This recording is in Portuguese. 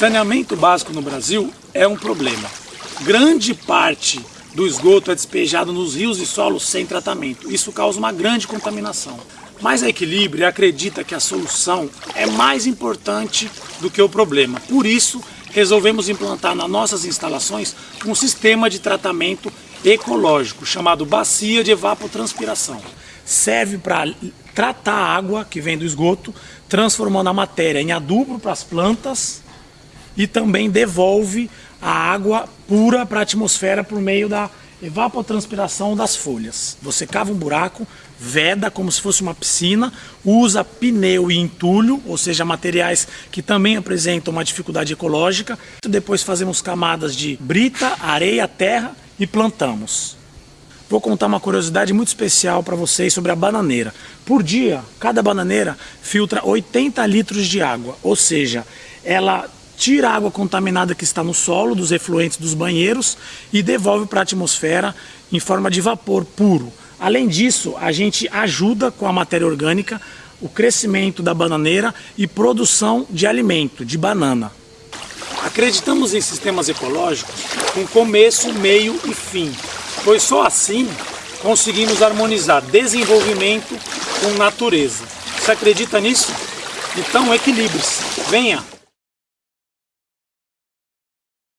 Saneamento básico no Brasil é um problema. Grande parte do esgoto é despejado nos rios e solos sem tratamento. Isso causa uma grande contaminação. Mas a Equilíbrio acredita que a solução é mais importante do que o problema. Por isso, resolvemos implantar nas nossas instalações um sistema de tratamento ecológico chamado bacia de evapotranspiração. Serve para tratar a água que vem do esgoto, transformando a matéria em adubo para as plantas e também devolve a água pura para a atmosfera por meio da evapotranspiração das folhas. Você cava um buraco, veda como se fosse uma piscina, usa pneu e entulho, ou seja, materiais que também apresentam uma dificuldade ecológica. Depois fazemos camadas de brita, areia, terra e plantamos. Vou contar uma curiosidade muito especial para vocês sobre a bananeira. Por dia, cada bananeira filtra 80 litros de água, ou seja, ela tira a água contaminada que está no solo, dos efluentes dos banheiros e devolve para a atmosfera em forma de vapor puro. Além disso, a gente ajuda com a matéria orgânica o crescimento da bananeira e produção de alimento, de banana. Acreditamos em sistemas ecológicos com começo, meio e fim, pois só assim conseguimos harmonizar desenvolvimento com natureza. Você acredita nisso? Então equilibre-se. Venha!